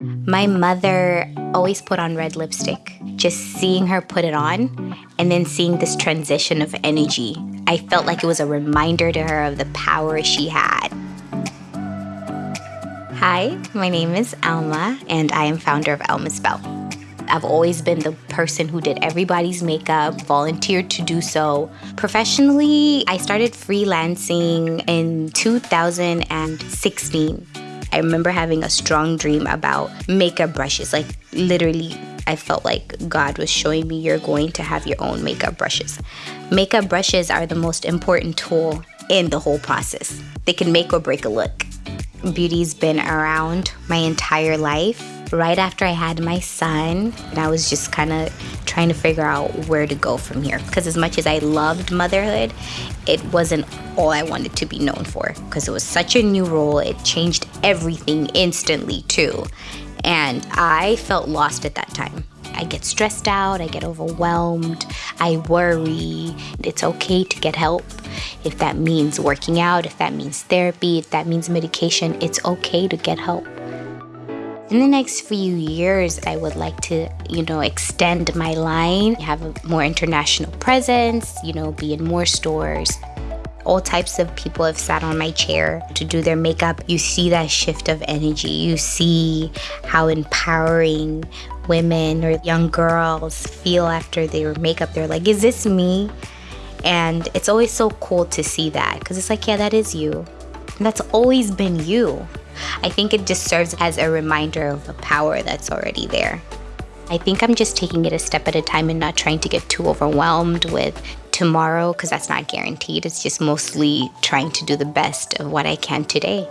My mother always put on red lipstick. Just seeing her put it on and then seeing this transition of energy, I felt like it was a reminder to her of the power she had. Hi, my name is Alma, and I am founder of Alma Spell. I've always been the person who did everybody's makeup, volunteered to do so. Professionally, I started freelancing in 2016. I remember having a strong dream about makeup brushes. Like, literally, I felt like God was showing me you're going to have your own makeup brushes. Makeup brushes are the most important tool in the whole process, they can make or break a look. Beauty's been around my entire life. Right after I had my son, and I was just kind of trying to figure out where to go from here. Because as much as I loved motherhood, it wasn't all I wanted to be known for. Because it was such a new role, it changed everything instantly, too. And I felt lost at that time. I get stressed out, I get overwhelmed, I worry. It's okay to get help. If that means working out, if that means therapy, if that means medication, it's okay to get help. In the next few years, I would like to, you know, extend my line, have a more international presence, you know, be in more stores. All types of people have sat on my chair to do their makeup. You see that shift of energy. You see how empowering women or young girls feel after their makeup. They're like, is this me? And it's always so cool to see that because it's like, yeah, that is you. And that's always been you. I think it just serves as a reminder of the power that's already there. I think I'm just taking it a step at a time and not trying to get too overwhelmed with tomorrow because that's not guaranteed. It's just mostly trying to do the best of what I can today.